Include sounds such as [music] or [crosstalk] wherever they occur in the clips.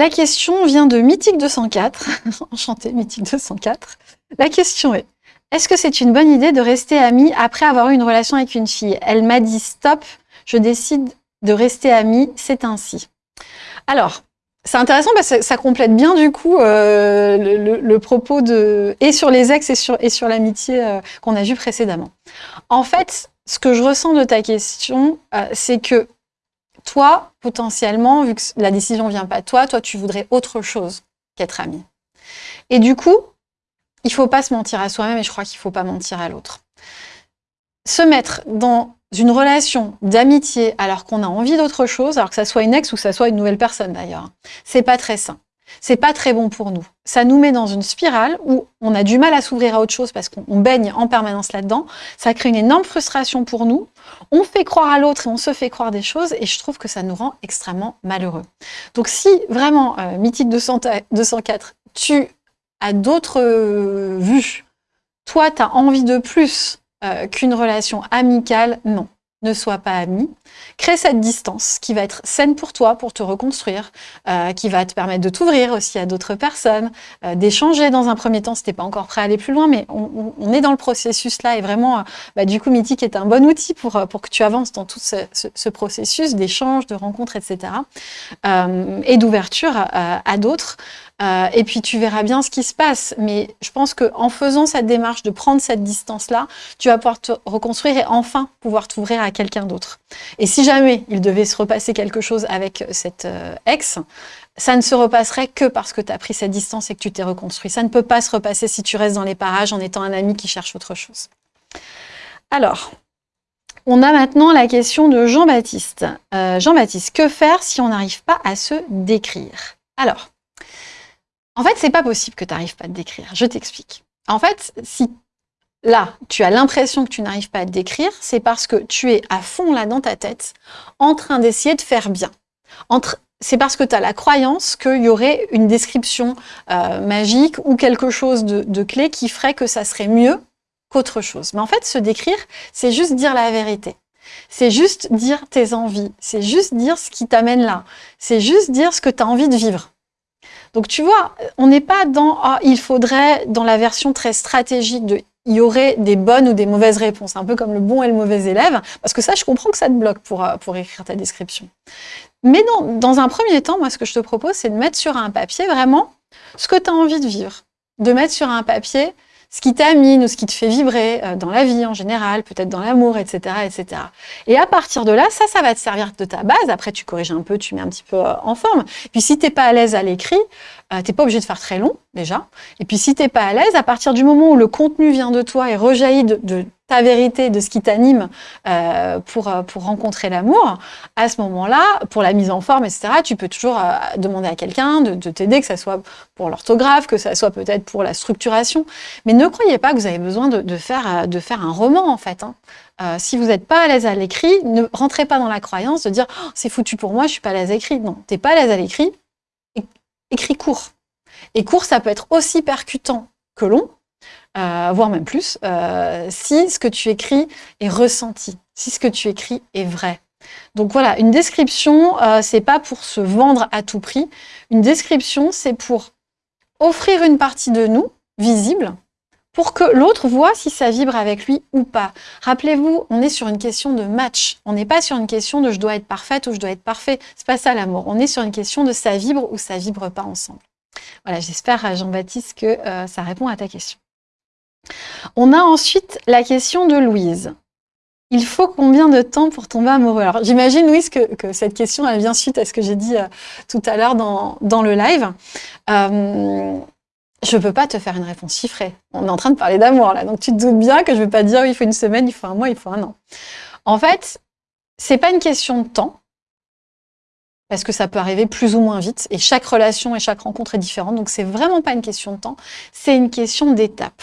la question vient de Mythique 204. [laughs] Enchanté, Mythique 204. La question est, est-ce que c'est une bonne idée de rester amie après avoir eu une relation avec une fille? Elle m'a dit stop, je décide de rester amie, c'est ainsi. Alors, c'est intéressant parce que ça complète bien du coup euh, le, propos de et sur les ex et sur, l'amitié euh, qu'on a vu précédemment. En fait, ce que je ressens de ta question, euh, c'est que toi, potentiellement, vu que la décision vient pas de toi, toi, tu voudrais autre chose qu'être ami. Et du coup, il faut pas se mentir à soi-même et je crois qu'il faut pas mentir à l'autre. Se mettre dans une relation d'amitié alors qu'on a envie d'autre chose, alors que ça soit une ex ou que ça soit une nouvelle personne d'ailleurs, c'est pas très sain. C'est pas très bon pour nous. Ça nous met dans une spirale où on a du mal à s'ouvrir à autre chose parce qu'on baigne en permanence là-dedans. Ça crée une énorme frustration pour nous. On fait croire à l'autre et on se fait croire des choses et je trouve que ça nous rend extrêmement malheureux. Donc si vraiment, euh, Mythique 204, tu as d'autres euh, vues, toi tu as envie de plus euh, qu'une relation amicale, non ne sois pas ami. Crée cette distance qui va être saine pour toi, pour te reconstruire, euh, qui va te permettre de t'ouvrir aussi à d'autres personnes, euh, d'échanger dans un premier temps si t'es pas encore prêt à aller plus loin, mais on, est dans le processus là et vraiment, euh, bah, du coup, Mythique est un bon outil pour, pour que tu avances dans tout ce, processus d'échange, de rencontres, etc. et d'ouverture à d'autres. Euh, et puis tu verras bien ce qui se passe. Mais je pense qu'en faisant cette démarche de prendre cette distance-là, tu vas pouvoir te reconstruire et enfin pouvoir t'ouvrir à quelqu'un d'autre. Et si jamais il devait se repasser quelque chose avec cette euh, ex, ça ne se repasserait que parce que tu as pris cette distance et que tu t'es reconstruit. Ça ne peut pas se repasser si tu restes dans les parages en étant un ami qui cherche autre chose. Alors, on a maintenant la question de Jean-Baptiste. Euh, Jean-Baptiste, que faire si on n'arrive pas à se décrire? Alors, en fait, c'est pas possible que tu n'arrives pas à te décrire. Je t'explique. En fait, si là, tu as l'impression que tu n'arrives pas à te décrire, c'est parce que tu es à fond là dans ta tête, en train d'essayer de faire bien. C'est parce que tu as la croyance qu'il y aurait une description euh, magique ou quelque chose de, de clé qui ferait que ça serait mieux qu'autre chose. Mais en fait, se décrire, c'est juste dire la vérité. C'est juste dire tes envies. C'est juste dire ce qui t'amène là. C'est juste dire ce que tu as envie de vivre. Donc tu vois, on n'est pas dans ah, il faudrait, dans la version très stratégique de il y aurait des bonnes ou des mauvaises réponses, un peu comme le bon et le mauvais élève, parce que ça, je comprends que ça te bloque pour, euh, pour écrire ta description. Mais dans, dans un premier temps, moi, ce que je te propose, c'est de mettre sur un papier vraiment ce que tu as envie de vivre. De mettre sur un papier ce qui t'amine ou ce qui te fait vibrer euh, dans la vie en général, peut-être dans l'amour, etc., etc. Et à partir de là, ça, ça va te servir de ta base. Après, tu corriges un peu, tu mets un petit peu euh, en forme. Puis si t'es pas à l'aise à l'écrit, euh, t'es pas obligé de faire très long déjà. Et puis si t'es pas à l'aise, à partir du moment où le contenu vient de toi et rejaillit de ta vérité, de ce qui t'anime euh, pour, euh, pour rencontrer l'amour, à ce moment-là, pour la mise en forme, etc., tu peux toujours euh, demander à quelqu'un de, t'aider, que ce soit pour l'orthographe, que ce soit peut-être pour la structuration. Mais ne croyez pas que vous avez besoin de, faire, de faire un roman, en fait. Hein. si vous n'êtes pas à l'aise à l'écrit, ne rentrez pas dans la croyance de dire oh, c'est foutu pour moi, je suis pas à l'aise à l'écrit. Non, t'es pas à l'aise à l'écrit, écris court. Et court, ça peut être aussi percutant que long, euh, voire même plus, euh, si ce que tu écris est ressenti, si ce que tu écris est vrai. Donc voilà, une description, euh, c'est pas pour se vendre à tout prix. Une description, c'est pour offrir une partie de nous, visible, pour que l'autre voit si ça vibre avec lui ou pas. Rappelez-vous, on est sur une question de match. On n'est pas sur une question de je dois être parfaite ou je dois être parfait. C'est pas ça l'amour. On est sur une question de ça vibre ou ça vibre pas ensemble. Voilà, j'espère, Jean-Baptiste, que ça répond à ta question. On a ensuite la question de Louise. Il faut combien de temps pour tomber amoureux? Alors j'imagine Louise que, cette question vient suite à ce que j'ai dit euh, tout à l'heure dans, le live. Euh, je peux pas te faire une réponse chiffrée. On est en train de parler d'amour là, donc tu te doutes bien que je vais pas dire il faut une semaine, il faut un mois, il faut un an. En fait, c'est pas une question de temps, parce que ça peut arriver plus ou moins vite, et chaque relation et chaque rencontre est différente, donc c'est vraiment pas une question de temps, c'est une question d'étape.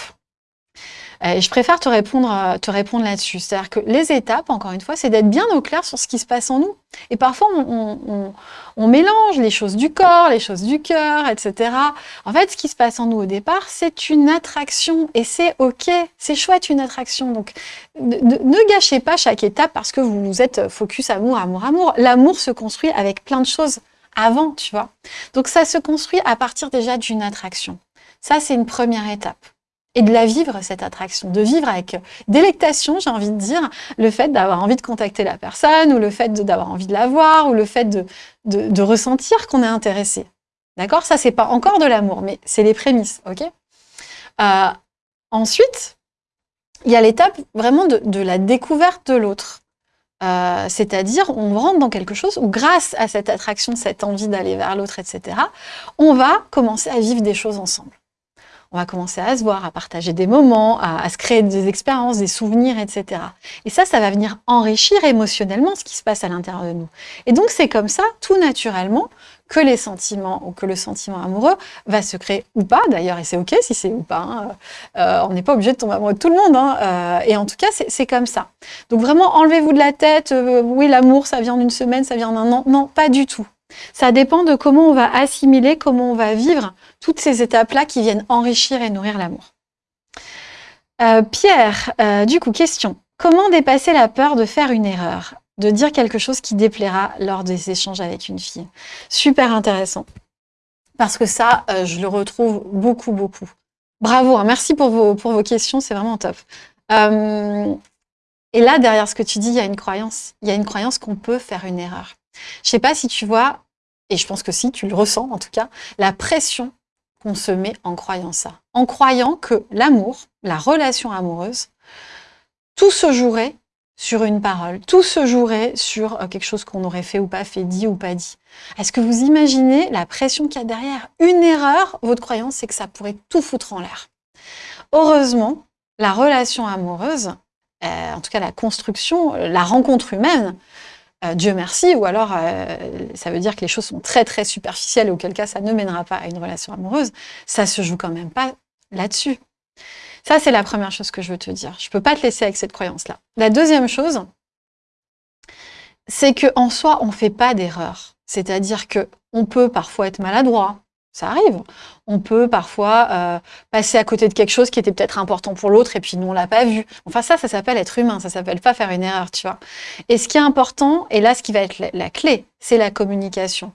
Euh, je préfère te répondre, euh, te répondre là-dessus. C'est-à-dire que les étapes, encore une fois, c'est d'être bien au clair sur ce qui se passe en nous. Et parfois, on, mélange les choses du corps, les choses du cœur, etc. En fait, ce qui se passe en nous au départ, c'est une attraction. Et c'est OK, c'est chouette une attraction. Donc, ne, gâchez pas chaque étape parce que vous êtes focus amour, amour, amour. L'amour se construit avec plein de choses avant, tu vois. Donc ça se construit à partir déjà d'une attraction. Ça, c'est une première étape. Et de la vivre, cette attraction, de vivre avec délectation, j'ai envie de dire, le fait d'avoir envie de contacter la personne, ou le fait d'avoir envie de la voir, ou le fait de, ressentir qu'on est intéressé. D'accord? Ça, c'est pas encore de l'amour, mais c'est les prémices, ok? Euh, Ensuite, il y a l'étape vraiment de, de, la découverte de l'autre. Euh, c'est-à-dire, on rentre dans quelque chose où, grâce à cette attraction, cette envie d'aller vers l'autre, etc., on va commencer à vivre des choses ensemble. On va commencer à se voir, à partager des moments, à, se créer des expériences, des souvenirs, etc. Et ça, ça va venir enrichir émotionnellement ce qui se passe à l'intérieur de nous. Et donc, c'est comme ça, tout naturellement, que les sentiments ou que le sentiment amoureux va se créer ou pas d'ailleurs, et c'est ok si c'est ou pas. Hein. Euh, on n'est pas obligé de tomber amoureux de tout le monde, hein. euh, et en tout cas, c'est comme ça. Donc vraiment, enlevez-vous de la tête, euh, oui, l'amour, ça vient en une semaine, ça vient en un an. Non, pas du tout. Ça dépend de comment on va assimiler, comment on va vivre toutes ces étapes-là qui viennent enrichir et nourrir l'amour. Pierre, du coup, question. Comment dépasser la peur de faire une erreur de dire quelque chose qui déplaira lors des échanges avec une fille? Super intéressant. Parce que ça, euh, je le retrouve beaucoup, beaucoup. Bravo, hein. merci pour vos, pour vos questions, c'est vraiment top. Euh, et là, derrière ce que tu dis, il y a une croyance. Il y a une croyance qu'on peut faire une erreur. Je sais pas si tu vois, et je pense que si, tu le ressens en tout cas, la pression qu'on se met en croyant ça. En croyant que l'amour, la relation amoureuse, tout se jouerait sur une parole. Tout se jouerait sur euh, quelque chose qu'on aurait fait ou pas fait, dit ou pas dit. Est-ce que vous imaginez la pression qu'il y a derrière Une erreur, votre croyance, c'est que ça pourrait tout foutre en l'air. Heureusement, la relation amoureuse, euh, en tout cas la construction, la rencontre humaine, euh, Dieu merci, ou alors ça veut dire que les choses sont très très superficielles, auquel cas ça ne mènera pas à une relation amoureuse, ça se joue quand même pas là-dessus. Ça, c'est la première chose que je veux te dire. Je ne peux pas te laisser avec cette croyance-là. La deuxième chose, c'est qu'en soi, on ne fait pas d'erreur. C'est-à-dire qu'on peut parfois être maladroit, ça arrive. On peut parfois euh, passer à côté de quelque chose qui était peut-être important pour l'autre et puis nous, on l'a pas vu. Enfin, ça, ça s'appelle être humain, ça s'appelle pas faire une erreur, tu vois. Et ce qui est important, et là, ce qui va être la clé, c'est la communication.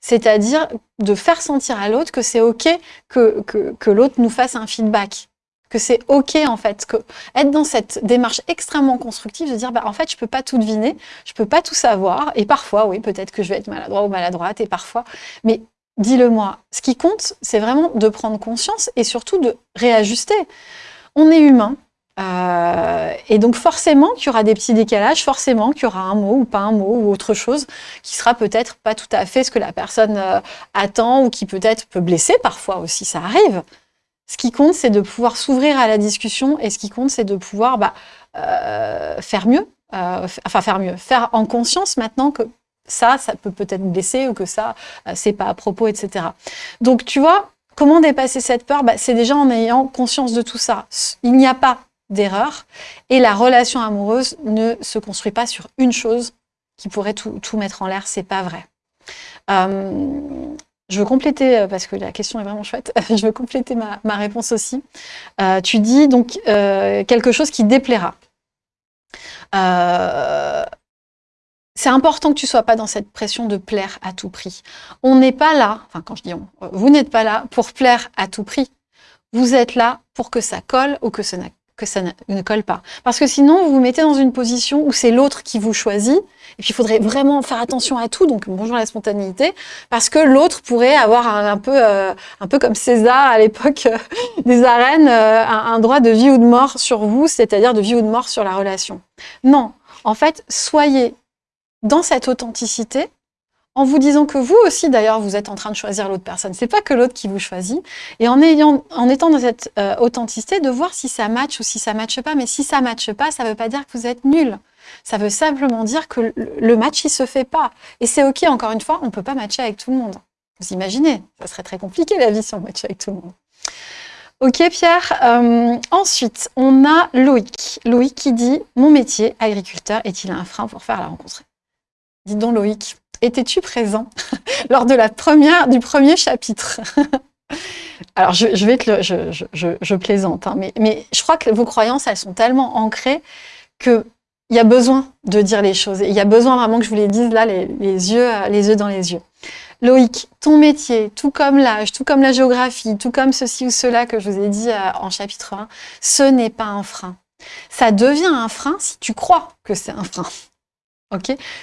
C'est-à-dire de faire sentir à l'autre que c'est OK que, que, l'autre nous fasse un feedback que c'est OK en fait, que être dans cette démarche extrêmement constructive, de dire bah, en fait je peux pas tout deviner, je peux pas tout savoir, et parfois oui peut-être que je vais être maladroit ou maladroite, et parfois, mais dis-le moi. Ce qui compte, c'est vraiment de prendre conscience et surtout de réajuster. On est humain, euh, et donc forcément qu'il y aura des petits décalages, forcément qu'il y aura un mot ou pas un mot ou autre chose qui sera peut-être pas tout à fait ce que la personne euh, attend ou qui peut-être peut blesser parfois aussi, ça arrive. Ce qui compte, c'est de pouvoir s'ouvrir à la discussion et ce qui compte, c'est de pouvoir bah, euh, faire mieux, enfin faire mieux, faire en conscience maintenant que ça, ça peut peut-être blesser ou que ça, euh, c'est pas à propos, etc. Donc, tu vois, comment dépasser cette peur? Bah, C'est déjà en ayant conscience de tout ça. Il n'y a pas d'erreur et la relation amoureuse ne se construit pas sur une chose qui pourrait tout, tout mettre en l'air, c'est pas vrai. Je veux compléter, euh, parce que la question est vraiment chouette, [laughs] je veux compléter ma, réponse aussi. Euh, tu dis donc quelque chose qui déplaira. C'est important que tu sois pas dans cette pression de plaire à tout prix. On n'est pas là, enfin quand je dis on, vous n'êtes pas là pour plaire à tout prix. Vous êtes là pour que ça colle ou que ça ne colle pas. Parce que sinon, vous vous mettez dans une position où c'est l'autre qui vous choisit, et puis il faudrait vraiment faire attention à tout, donc bonjour la spontanéité, parce que l'autre pourrait avoir un, peu, euh, un peu comme César à l'époque euh, des arènes, euh, un, droit de vie ou de mort sur vous, c'est-à-dire de vie ou de mort sur la relation. Non, en fait, soyez dans cette authenticité, en vous disant que vous aussi, d'ailleurs, vous êtes en train de choisir l'autre personne. C'est pas que l'autre qui vous choisit. Et en, ayant, en étant dans cette euh, authenticité, de voir si ça match ou si ça matche pas. Mais si ça matche pas, ça veut pas dire que vous êtes nul. Ça veut simplement dire que le match, il se fait pas. Et c'est OK, encore une fois, on peut pas matcher avec tout le monde. Vous imaginez Ça serait très compliqué, la vie, si on matchait avec tout le monde. Ok, Pierre. Euh, ensuite, on a Loïc. Loïc qui dit « Mon métier, agriculteur, est-il un frein pour faire la rencontre ?» Dis donc, Loïc, Étais-tu présent [laughs] lors de la première, du premier chapitre? [laughs] Alors, je, vais te je, plaisante, hein, mais, mais, je crois que vos croyances, elles sont tellement ancrées qu'il y a besoin de dire les choses. il y a besoin vraiment que je vous les dise là, les, yeux, les yeux dans les yeux. Loïc, ton métier, tout comme l'âge, tout comme la géographie, tout comme ceci ou cela que je vous ai dit euh, en chapitre 1, ce n'est pas un frein. Ça devient un frein si tu crois que c'est un frein.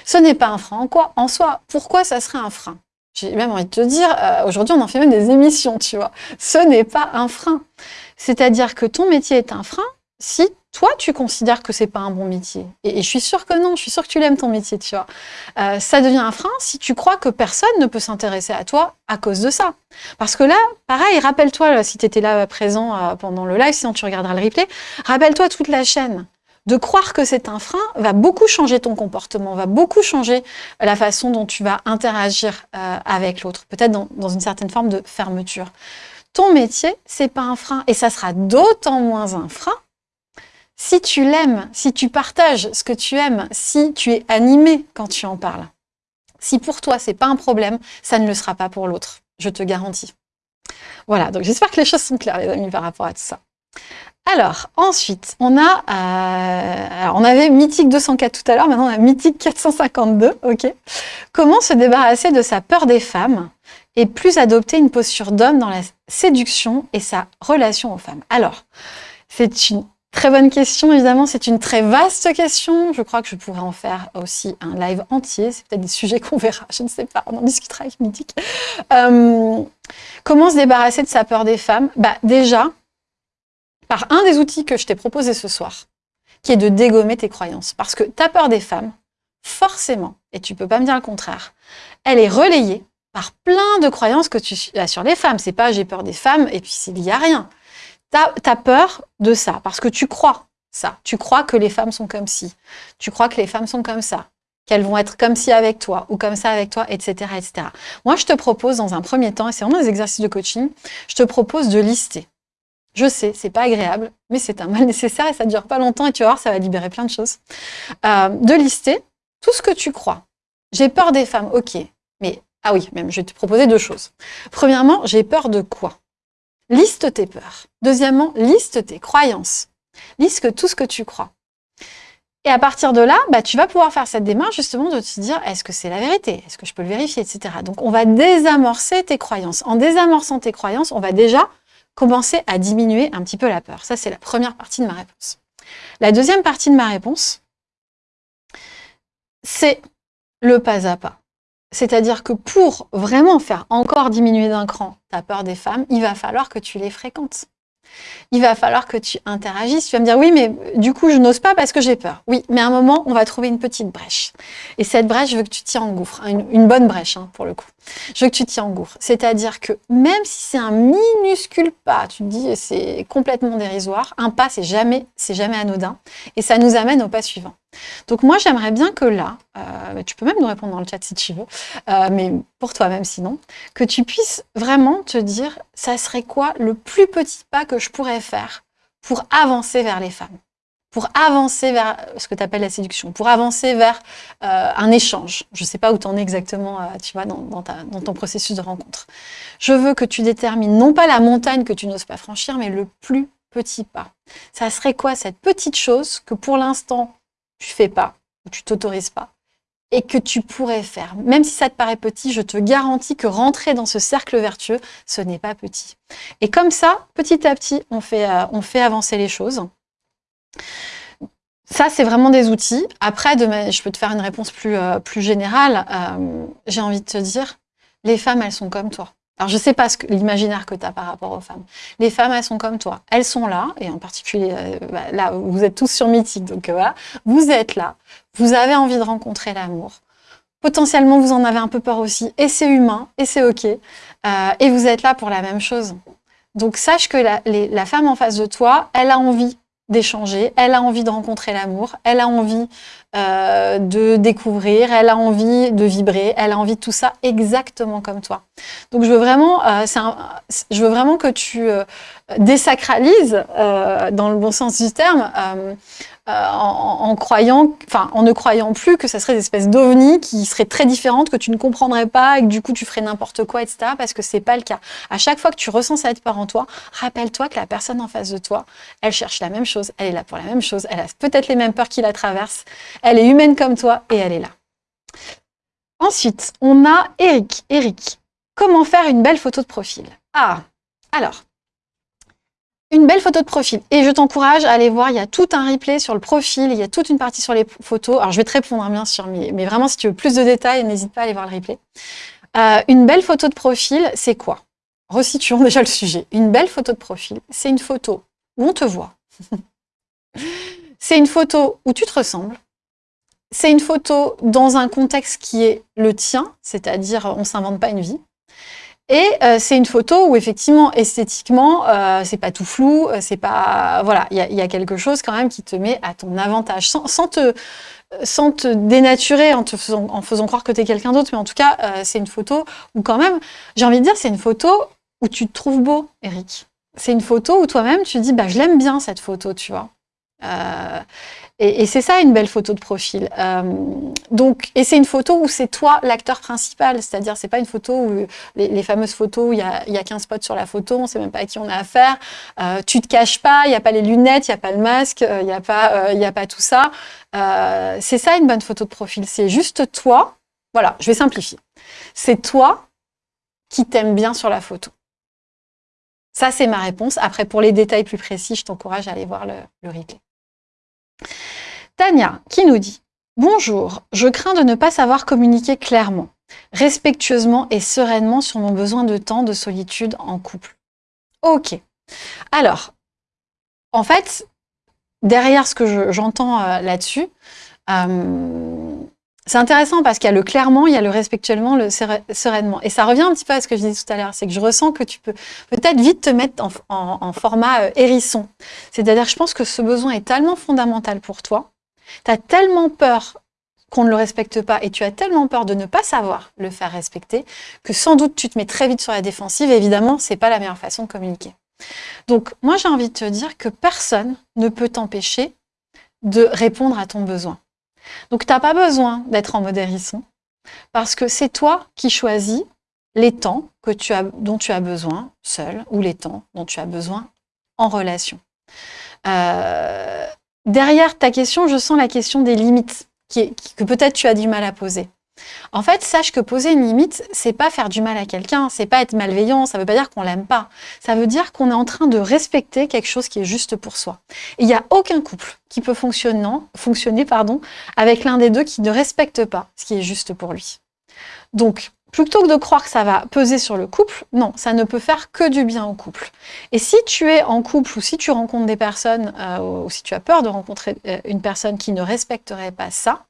Ce n'est pas un frein en quoi En soi, pourquoi ça serait un frein? J'ai même envie de te dire, euh, aujourd'hui on en fait même des émissions, tu vois. Ce n'est pas un frein. C'est-à-dire que ton métier est un frein si toi, tu considères que c'est pas un bon métier. Et, je suis sûre que non, je suis sûre que tu l'aimes ton métier, tu vois. Euh, ça devient un frein si tu crois que personne ne peut s'intéresser à toi à cause de ça. Parce que là, pareil, rappelle-toi, si tu étais là présent euh, pendant le live, sinon tu regarderas le replay, rappelle-toi toute la chaîne. De croire que c'est un frein va beaucoup changer ton comportement, va beaucoup changer la façon dont tu vas interagir euh, avec l'autre, peut-être dans, une certaine forme de fermeture. Ton métier, c'est pas un frein, et ça sera d'autant moins un frein si tu l'aimes, si tu partages ce que tu aimes, si tu es animé quand tu en parles, si pour toi c'est pas un problème, ça ne le sera pas pour l'autre, je te garantis. Voilà, donc j'espère que les choses sont claires les amis par rapport à tout ça. Alors, ensuite, on a, euh, on avait Mythique 204 tout à l'heure, maintenant on a Mythique 452, ok Comment se débarrasser de sa peur des femmes et plus adopter une posture d'homme dans la séduction et sa relation aux femmes? Alors, c'est une Très bonne question, évidemment, c'est une très vaste question. Je crois que je pourrais en faire aussi un live entier. C'est peut-être des sujets qu'on verra, je ne sais pas, on en discutera avec Mythique. Euh, comment se débarrasser de sa peur des femmes? Bah, Déjà, par un des outils que je t'ai proposé ce soir, qui est de dégommer tes croyances. Parce que ta peur des femmes, forcément, et tu peux pas me dire le contraire, elle est relayée par plein de croyances que tu as sur les femmes. C'est pas j'ai peur des femmes et puis il n'y a rien tu as, peur de ça, parce que tu crois ça. Tu crois que les femmes sont comme ci. Tu crois que les femmes sont comme ça. Qu'elles vont être comme ci avec toi, ou comme ça avec toi, etc. etc. Moi, je te propose dans un premier temps, et c'est vraiment des exercices de coaching, je te propose de lister. Je sais, c'est pas agréable, mais c'est un mal nécessaire et ça dure pas longtemps et tu vas voir, ça va libérer plein de choses. Euh, de lister tout ce que tu crois. J'ai peur des femmes, ok. Mais, ah oui, même, je vais te proposer deux choses. Premièrement, j'ai peur de quoi? Liste tes peurs. Deuxièmement, liste tes croyances. Liste tout ce que tu crois. Et à partir de là, bah, tu vas pouvoir faire cette démarche justement de te dire est-ce que c'est la vérité? Est-ce que je peux le vérifier etc. Donc on va désamorcer tes croyances. En désamorçant tes croyances, on va déjà commencer à diminuer un petit peu la peur. Ça, c'est la première partie de ma réponse. La deuxième partie de ma réponse, c'est le pas à pas. C'est-à-dire que pour vraiment faire encore diminuer d'un cran ta peur des femmes, il va falloir que tu les fréquentes il va falloir que tu interagisses. Tu vas me dire, oui, mais du coup, je n'ose pas parce que j'ai peur. Oui, mais à un moment, on va trouver une petite brèche. Et cette brèche, je veux que tu t'y engouffres. Une, une bonne brèche, hein, pour le coup. Je veux que tu t'y engouffres. C'est-à-dire que même si c'est un minuscule pas, tu te dis, c'est complètement dérisoire, un pas, c'est jamais, jamais anodin. Et ça nous amène au pas suivant. Donc moi, j'aimerais bien que là, euh, tu peux même nous répondre dans le chat si tu veux, euh, mais pour toi-même sinon, que tu puisses vraiment te dire, ça serait quoi le plus petit pas que je pourrais faire pour avancer vers les femmes pour avancer vers ce que tu appelles la séduction, pour avancer vers euh, un échange. Je ne sais pas où tu en es exactement tu vois, dans, dans, ton processus de rencontre. Je veux que tu détermines non pas la montagne que tu n'oses pas franchir, mais le plus petit pas. Ça serait quoi cette petite chose que pour l'instant tu fais pas, ou tu t'autorises pas, et que tu pourrais faire. Même si ça te paraît petit, je te garantis que rentrer dans ce cercle vertueux, ce n'est pas petit. Et comme ça, petit à petit, on fait, euh, avancer les choses. Ça, c'est vraiment des outils. Après, je peux te faire une réponse plus, euh, générale. Euh, j'ai envie de te dire, les femmes, elles sont comme toi. Alors, je ne sais pas l'imaginaire que tu as par rapport aux femmes. Les femmes, elles sont comme toi. Elles sont là, et en particulier, euh, bah, là, vous êtes tous sur Mythique, donc euh, voilà. Vous êtes là, vous avez envie de rencontrer l'amour. Potentiellement, vous en avez un peu peur aussi, et c'est humain, et c'est OK. Euh, et vous êtes là pour la même chose. Donc, sache que la, la femme en face de toi, elle a envie d'échanger, elle a envie de rencontrer l'amour, elle a envie euh, de découvrir, elle a envie de vibrer, elle a envie de tout ça exactement comme toi. Donc je veux vraiment, euh, que tu euh, désacralises, dans le bon sens du terme, en, croyant, enfin en ne croyant plus que ça serait des espèces d'ovnis qui seraient très différentes, que tu ne comprendrais pas et que du coup tu ferais n'importe quoi, etc. Parce que c'est pas le cas. À chaque fois que tu ressens cette peur en toi, rappelle-toi que la personne en face de toi, elle cherche la même chose, elle est là pour la même chose, elle a peut-être les mêmes peurs qui la traversent, elle est humaine comme toi et elle est là. Ensuite, on a Eric. Eric, comment faire une belle photo de profil? Ah, alors, une belle photo de profil. Et je t'encourage à aller voir, il y a tout un replay sur le profil, il y a toute une partie sur les photos. Alors, je vais te répondre, hein, bien sûr, mais, vraiment, si tu veux plus de détails, n'hésite pas à aller voir le replay. Euh, une belle photo de profil, c'est quoi? Resituons déjà le sujet. Une belle photo de profil, c'est une photo où on te voit. [laughs] c'est une photo où tu te ressembles. C'est une photo dans un contexte qui est le tien, c'est-à-dire on s'invente pas une vie. Et euh, c'est une photo où effectivement, esthétiquement, euh, c'est pas tout flou, euh, c'est pas voilà, il y, a, quelque chose quand même qui te met à ton avantage, sans, te sans te dénaturer en te faisant, en faisant croire que tu es quelqu'un d'autre, mais en tout cas, c'est une photo où quand même, j'ai envie de dire, c'est une photo où tu te trouves beau, Eric. C'est une photo où toi-même, tu dis, bah, je l'aime bien cette photo, tu vois. Euh, et, c'est ça une belle photo de profil. Euh, donc, et c'est une photo où c'est toi l'acteur principal, c'est-à-dire c'est pas une photo où les, fameuses photos où il y a, y a 15 spots sur la photo, on sait même pas à qui on a affaire. Euh, tu te caches pas, il n'y a pas les lunettes, il n'y a pas le masque, il n'y a pas, il a pas tout ça. Euh, c'est ça une bonne photo de profil. C'est juste toi. Voilà, je vais simplifier. C'est toi qui t'aime bien sur la photo. Ça, c'est ma réponse. Après, pour les détails plus précis, je t'encourage à aller voir le, le replay. Tania, qui nous dit « Bonjour, je crains de ne pas savoir communiquer clairement, respectueusement et sereinement sur mon besoin de temps de solitude en couple. » Ok. Alors, en fait, derrière ce que j'entends je, euh, là-dessus, euh, c'est intéressant parce qu'il y a le clairement, il y a le respectuellement, le sereinement. Et ça revient un petit peu à ce que je disais tout à l'heure, c'est que je ressens que tu peux peut-être vite te mettre en, format euh, hérisson. C'est-à-dire, je pense que ce besoin est tellement fondamental pour toi, tu as tellement peur qu'on ne le respecte pas et tu as tellement peur de ne pas savoir le faire respecter que sans doute tu te mets très vite sur la défensive et évidemment, c'est pas la meilleure façon de communiquer. Donc, moi, j'ai envie de te dire que personne ne peut t'empêcher de répondre à ton besoin. Donc, tu n'as pas besoin d'être en mode parce que c'est toi qui choisis les temps dont tu as besoin seul ou les temps dont tu as besoin en relation. Euh, derrière ta question, je sens la question des limites que peut-être tu as du mal à poser. En fait, sache que poser une limite, c'est pas faire du mal à quelqu'un, c'est pas être malveillant, ça veut pas dire qu'on l'aime pas. Ça veut dire qu'on est en train de respecter quelque chose qui est juste pour soi. il n'y a aucun couple qui peut fonctionner, avec l'un des deux qui ne respecte pas ce qui est juste pour lui. Donc, plutôt que de croire que ça va peser sur le couple, non, ça ne peut faire que du bien au couple. Et si tu es en couple ou si tu rencontres des personnes, euh, ou si tu as peur de rencontrer euh, une personne qui ne respecterait pas ça,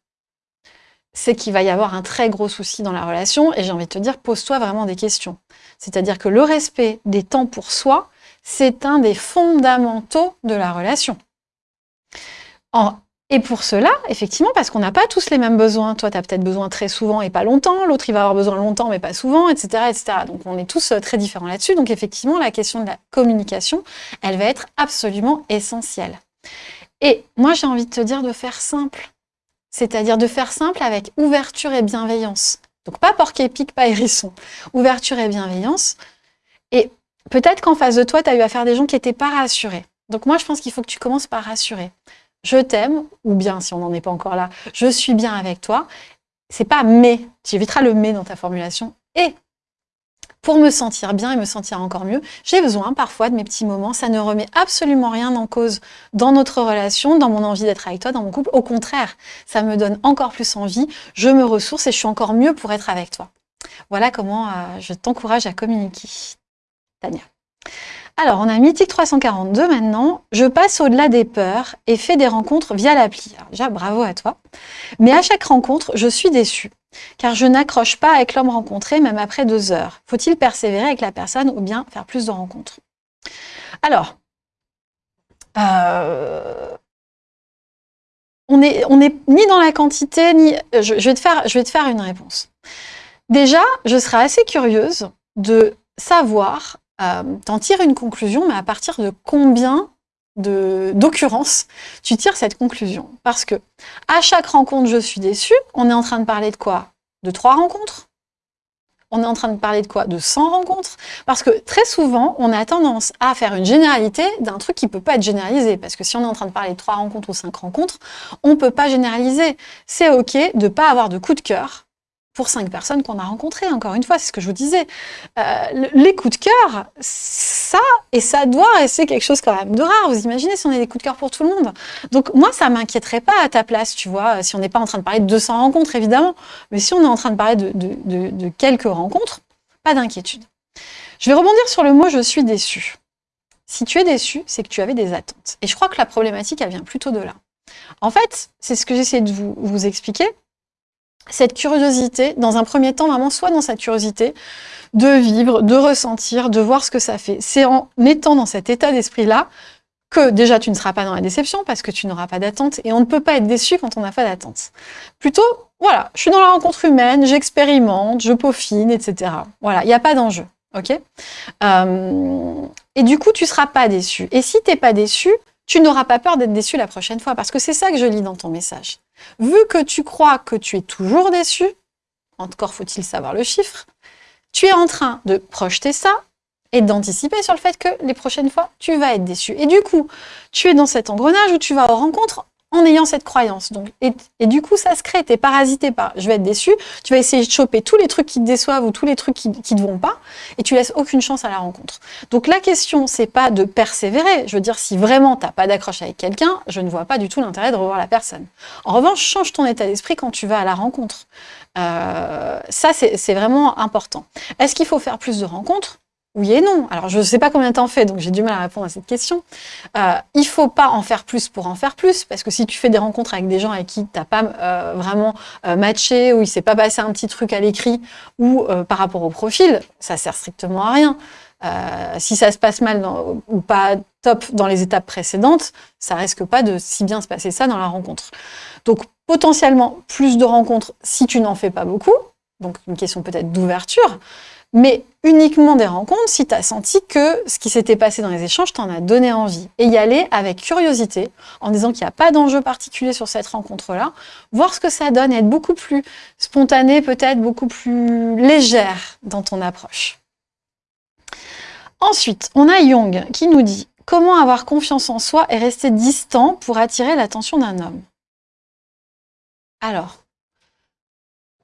c'est qu'il va y avoir un très gros souci dans la relation. Et j'ai envie de te dire, pose-toi vraiment des questions. C'est-à-dire que le respect des temps pour soi, c'est un des fondamentaux de la relation. Et pour cela, effectivement, parce qu'on n'a pas tous les mêmes besoins. Toi, tu as peut-être besoin très souvent et pas longtemps. L'autre, il va avoir besoin longtemps mais pas souvent, etc. etc. Donc, on est tous euh, très différents là-dessus. Donc, effectivement, la question de la communication, elle va être absolument essentielle. Et moi, j'ai envie de te dire de faire simple c'est-à-dire de faire simple avec ouverture et bienveillance. Donc pas porc épique, pas hérisson. Ouverture et bienveillance. Et peut-être qu'en face de toi, tu as eu affaire à des gens qui n'étaient pas rassurés. Donc moi, je pense qu'il faut que tu commences par rassurer. Je t'aime, ou bien, si on n'en est pas encore là, je suis bien avec toi. C'est pas mais, tu éviteras le mais dans ta formulation. Et pour me sentir bien et me sentir encore mieux, j'ai besoin parfois de mes petits moments. Ça ne remet absolument rien en cause dans notre relation, dans mon envie d'être avec toi, dans mon couple. Au contraire, ça me donne encore plus envie, je me ressource et je suis encore mieux pour être avec toi. Voilà comment euh, je t'encourage à communiquer. Tania. Alors, on a Mythique 342 maintenant. Je passe au-delà des peurs et fais des rencontres via l'appli. Déjà, bravo à toi. Mais à chaque rencontre, je suis déçue car je n'accroche pas avec l'homme rencontré même après deux heures. Faut-il persévérer avec la personne ou bien faire plus de rencontres? Alors, euh, on n'est ni dans la quantité, ni... Je, je, vais te faire, je vais te faire une réponse. Déjà, je serais assez curieuse de savoir, euh, t'en tirer une conclusion, mais à partir de combien d'occurrence, tu tires cette conclusion? Parce que à chaque rencontre, je suis déçue. On est en train de parler de quoi? De trois rencontres? On est en train de parler de quoi? De 100 rencontres? Parce que très souvent, on a tendance à faire une généralité d'un truc qui peut pas être généralisé. Parce que si on est en train de parler de trois rencontres ou cinq rencontres, on peut pas généraliser. C'est OK de pas avoir de coup de cœur pour cinq personnes qu'on a rencontrées. Encore une fois, c'est ce que je vous disais. Euh, les coups de cœur, ça et ça doit rester quelque chose quand même de rare. Vous imaginez si on a des coups de cœur pour tout le monde Donc moi, ça m'inquiéterait pas à ta place, tu vois, si on n'est pas en train de parler de 200 rencontres, évidemment. Mais si on est en train de parler de, quelques rencontres, pas d'inquiétude. Je vais rebondir sur le mot « je suis déçu ». Si tu es déçu, c'est que tu avais des attentes. Et je crois que la problématique, elle vient plutôt de là. En fait, c'est ce que j'essaie de vous expliquer. Cette curiosité, dans un premier temps, vraiment, soit dans cette curiosité de vivre, de ressentir, de voir ce que ça fait. C'est en étant dans cet état d'esprit-là que déjà tu ne seras pas dans la déception parce que tu n'auras pas d'attente et on ne peut pas être déçu quand on n'a pas d'attente. Plutôt, voilà, je suis dans la rencontre humaine, j'expérimente, je peaufine, etc. Voilà, il n'y a pas d'enjeu, ok? Euh, Et du coup, tu ne seras pas déçu. Et si tu n'es pas déçu, tu n'auras pas peur d'être déçu la prochaine fois, parce que c'est ça que je lis dans ton message. Vu que tu crois que tu es toujours déçu, encore faut-il savoir le chiffre, tu es en train de projeter ça et d'anticiper sur le fait que les prochaines fois, tu vas être déçu. Et du coup, tu es dans cet engrenage où tu vas aux rencontres en ayant cette croyance. Donc, et, du coup, ça se crée, tu es parasité par « je vais être déçu », tu vas essayer de choper tous les trucs qui te déçoivent ou tous les trucs qui ne te vont pas, et tu laisses aucune chance à la rencontre. Donc la question, c'est pas de persévérer. Je veux dire, si vraiment tu n'as pas d'accroche avec quelqu'un, je ne vois pas du tout l'intérêt de revoir la personne. En revanche, change ton état d'esprit quand tu vas à la rencontre. Euh, ça, c'est vraiment important. Est-ce qu'il faut faire plus de rencontres? Oui et non. Alors, je ne sais pas combien en fais, donc j'ai du mal à répondre à cette question. Euh, il faut pas en faire plus pour en faire plus, parce que si tu fais des rencontres avec des gens avec qui tu n'as pas euh, vraiment euh, matché, ou il s'est pas passé un petit truc à l'écrit, ou par rapport au profil, ça sert strictement à rien. si ça se passe mal ou pas top dans les étapes précédentes, ça risque pas de si bien se passer ça dans la rencontre. Donc, potentiellement, plus de rencontres si tu n'en fais pas beaucoup, donc une question peut-être d'ouverture, mais uniquement des rencontres si tu as senti que ce qui s'était passé dans les échanges t'en a donné envie. Et y aller avec curiosité, en disant qu'il n'y a pas d'enjeu particulier sur cette rencontre-là, voir ce que ça donne, être beaucoup plus spontané, peut-être beaucoup plus légère dans ton approche. Ensuite, on a Young qui nous dit « Comment avoir confiance en soi et rester distant pour attirer l'attention d'un homme ?» Alors,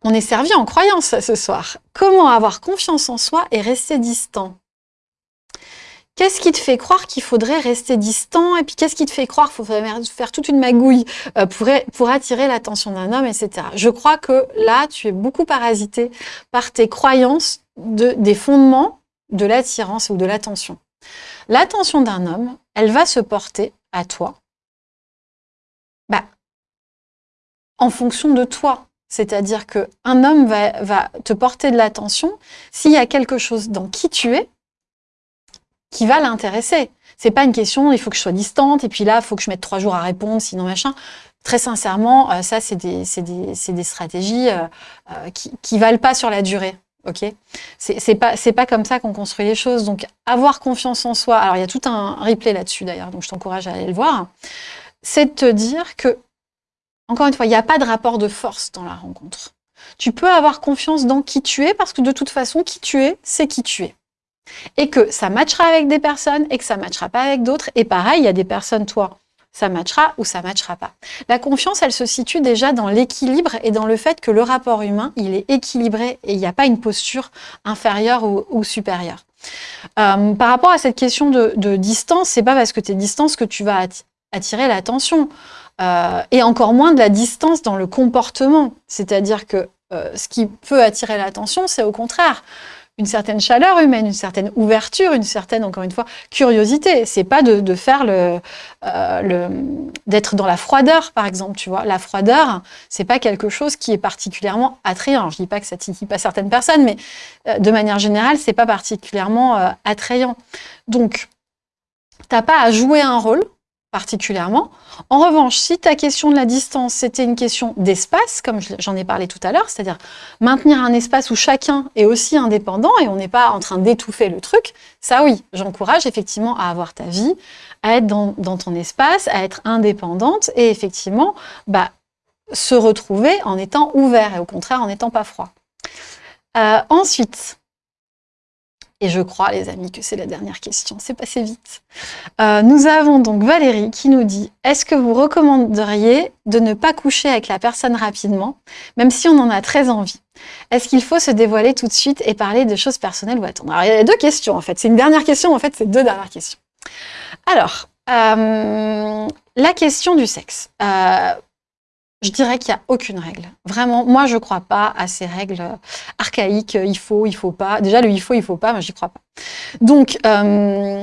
on est servi en croyance ce soir. Comment avoir confiance en soi et rester distant? Qu'est-ce qui te fait croire qu'il faudrait rester distant? Et puis, qu'est-ce qui te fait croire qu'il faudrait faire toute une magouille euh, pour, attirer l'attention d'un homme, etc. Je crois que là, tu es beaucoup parasité par tes croyances de, des fondements de l'attirance ou de l'attention. L'attention d'un homme, elle va se porter à toi bah, en fonction de toi. C'est-à-dire qu'un homme va, te porter de l'attention s'il y a quelque chose dans qui tu es qui va l'intéresser. C'est pas une question, il faut que je sois distante, et puis là, il faut que je mette trois jours à répondre, sinon machin. Très sincèrement, euh, ça, c'est des, stratégies euh, euh, qui, qui valent pas sur la durée. Ok, c'est pas pas comme ça qu'on construit les choses. Donc avoir confiance en soi. Alors il y a tout un replay là-dessus d'ailleurs, donc je t'encourage à aller le voir. C'est de te dire que encore une fois, il n'y a pas de rapport de force dans la rencontre. Tu peux avoir confiance dans qui tu es, parce que de toute façon, qui tu es, c'est qui tu es. Et que ça matchera avec des personnes et que ça matchera pas avec d'autres. Et pareil, il y a des personnes, toi, ça matchera ou ça matchera pas. La confiance, elle se situe déjà dans l'équilibre et dans le fait que le rapport humain, il est équilibré et il n'y a pas une posture inférieure ou, supérieure. Euh, par rapport à cette question de, de distance, c'est pas parce que tu es distance que tu vas attirer l'attention. Euh, et encore moins de la distance dans le comportement. C'est-à-dire que euh, ce qui peut attirer l'attention, c'est au contraire une certaine chaleur humaine, une certaine ouverture, une certaine, encore une fois, curiosité. C'est pas de, faire le, euh, le d'être dans la froideur, par exemple, tu vois. La froideur, c'est pas quelque chose qui est particulièrement attrayant. Je dis pas que ça titille pas certaines personnes, mais de manière générale, c'est pas particulièrement attrayant. Donc, t'as pas à jouer un rôle, particulièrement. En revanche, si ta question de la distance, c'était une question d'espace, comme j'en ai parlé tout à l'heure, c'est-à-dire maintenir un espace où chacun est aussi indépendant et on n'est pas en train d'étouffer le truc, ça oui, j'encourage effectivement à avoir ta vie, à être dans, ton espace, à être indépendante et effectivement bah, se retrouver en étant ouvert et au contraire en n'étant pas froid. Euh, ensuite, et je crois, les amis, que c'est la dernière question. C'est passé vite. Euh, nous avons donc Valérie qui nous dit « Est-ce que vous recommanderiez de ne pas coucher avec la personne rapidement, même si on en a très envie? Est-ce qu'il faut se dévoiler tout de suite et parler de choses personnelles ou attendre? Alors, il y a deux questions, en fait. C'est une dernière question, en fait, c'est deux dernières questions. Alors, euh, la question du sexe. Euh, je dirais qu'il n'y a aucune règle. Vraiment, moi, je ne crois pas à ces règles archaïques. Il faut, il faut pas. Déjà, le il faut, il faut pas, moi, j'y crois pas. Donc, euh,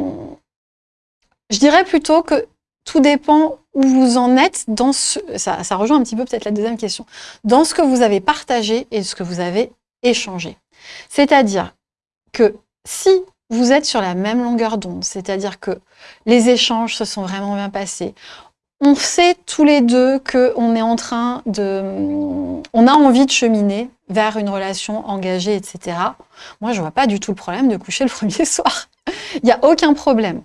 je dirais plutôt que tout dépend où vous en êtes dans ce... Ça rejoint un petit peu peut-être la deuxième question. Dans ce que vous avez partagé et ce que vous avez échangé. C'est-à-dire que si vous êtes sur la même longueur d'onde, c'est-à-dire que les échanges se sont vraiment bien passés, on sait tous les deux qu'on est en train de... On a envie de cheminer vers une relation engagée, etc. Moi, je vois pas du tout le problème de coucher le premier [laughs] soir. Il n'y a aucun problème.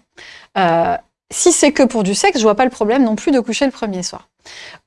Euh, si c'est que pour du sexe, je vois pas le problème non plus de coucher le premier soir.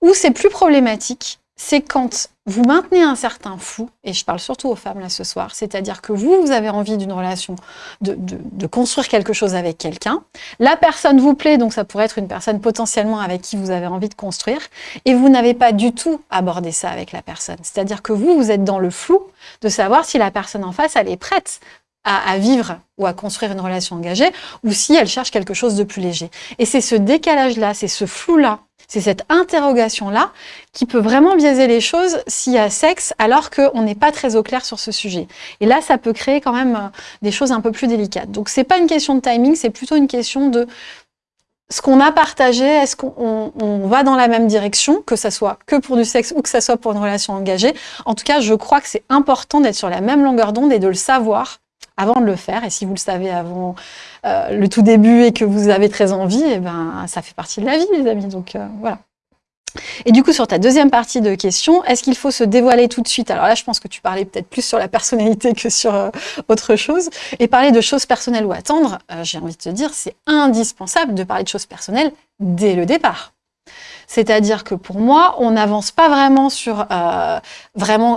Où c'est plus problématique, c'est quand vous maintenez un certain flou, et je parle surtout aux femmes là ce soir, c'est-à-dire que vous, vous avez envie d'une relation, de, de, construire quelque chose avec quelqu'un, la personne vous plaît, donc ça pourrait être une personne potentiellement avec qui vous avez envie de construire, et vous n'avez pas du tout abordé ça avec la personne. C'est-à-dire que vous, vous êtes dans le flou de savoir si la personne en face, elle est prête à, vivre ou à construire une relation engagée, ou si elle cherche quelque chose de plus léger. Et c'est ce décalage-là, c'est ce flou-là, c'est cette interrogation-là qui peut vraiment biaiser les choses s'il y a sexe alors qu'on n'est pas très au clair sur ce sujet. Et là, ça peut créer quand même euh, des choses un peu plus délicates. Donc, c'est pas une question de timing, c'est plutôt une question de ce qu'on a partagé, est-ce qu'on va dans la même direction, que ça soit que pour du sexe ou que ça soit pour une relation engagée. En tout cas, je crois que c'est important d'être sur la même longueur d'onde et de le savoir avant de le faire. Et si vous le savez avant euh, le tout début et que vous avez très envie, et eh ben, ça fait partie de la vie, les amis. Donc euh, voilà. Et du coup, sur ta deuxième partie de question, est-ce qu'il faut se dévoiler tout de suite? Alors là, je pense que tu parlais peut-être plus sur la personnalité que sur euh, autre chose. Et parler de choses personnelles ou attendre, j'ai envie de te dire, c'est indispensable de parler de choses personnelles dès le départ. C'est-à-dire que pour moi, on n'avance pas vraiment sur euh,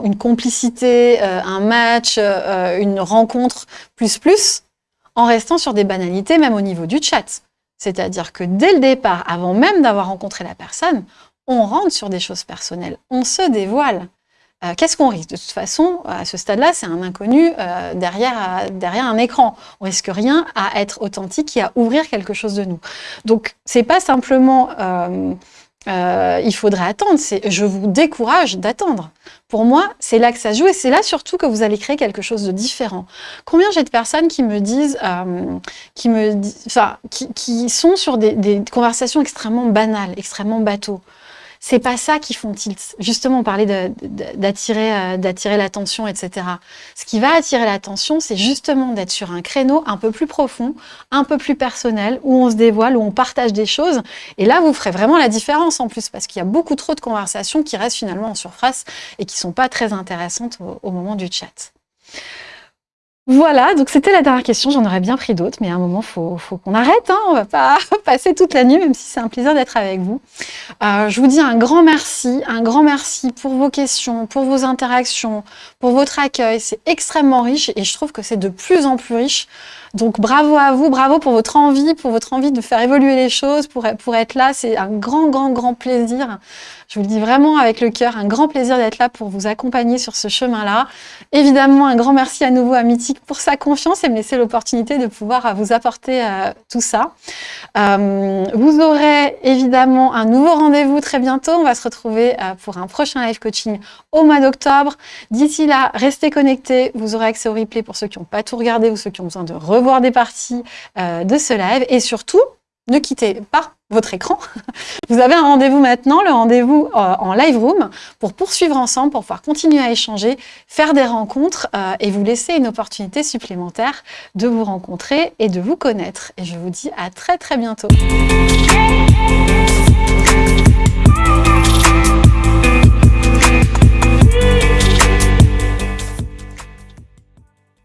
une complicité, euh, un match, euh, une rencontre plus plus, en restant sur des banalités, même au niveau du chat. C'est-à-dire que dès le départ, avant même d'avoir rencontré la personne, on rentre sur des choses personnelles, on se dévoile. Qu'est-ce qu'on risque? De toute façon, à ce stade-là, c'est un inconnu derrière, un écran. On risque rien à être authentique et à ouvrir quelque chose de nous. Donc, c'est pas simplement il faudrait attendre. Je vous décourage d'attendre. Pour moi, c'est là que ça joue et c'est là surtout que vous allez créer quelque chose de différent. Combien j'ai de personnes qui me disent, euh, qui, me, enfin, qui, qui, sont sur des, des conversations extrêmement banales, extrêmement bateaux c'est pas ça qui font tilt. Justement, on parlait d'attirer euh, d'attirer l'attention, etc. Ce qui va attirer l'attention, c'est justement d'être sur un créneau un peu plus profond, un peu plus personnel, où on se dévoile, où on partage des choses. Et là, vous ferez vraiment la différence en plus, parce qu'il y a beaucoup trop de conversations qui restent finalement en surface et qui sont pas très intéressantes au moment du chat. Voilà, donc c'était la dernière question. J'en aurais bien pris d'autres, mais à un moment, faut, faut qu'on arrête. Hein. On va pas [laughs] passer toute la nuit, même si c'est un plaisir d'être avec vous. Euh, je vous dis un grand merci, un grand merci pour vos questions, pour vos interactions, votre accueil. C'est extrêmement riche et je trouve que c'est de plus en plus riche. Donc bravo à vous, bravo pour votre envie, pour votre envie de faire évoluer les choses, pour, pour être là. C'est un grand, grand, grand plaisir. Je vous le dis vraiment avec le cœur, un grand plaisir d'être là pour vous accompagner sur ce chemin-là. Évidemment, un grand merci à nouveau à Mythique pour sa confiance et me laisser l'opportunité de pouvoir euh, vous apporter euh, tout ça. Euh, vous aurez évidemment un nouveau rendez-vous très bientôt. On va se retrouver pour un prochain live coaching au mois d'octobre. D'ici là, restez connectés. Vous aurez accès au replay pour ceux qui n'ont pas tout regardé ou ceux qui ont besoin de revoir des parties de ce live. Et surtout, ne quittez pas votre écran. [laughs] Vous avez un rendez-vous maintenant, le rendez-vous euh, en live room, pour poursuivre ensemble, pour pouvoir continuer à échanger, faire des rencontres euh, et vous laisser une opportunité supplémentaire de vous rencontrer et de vous connaître. Et je vous dis à très très bientôt.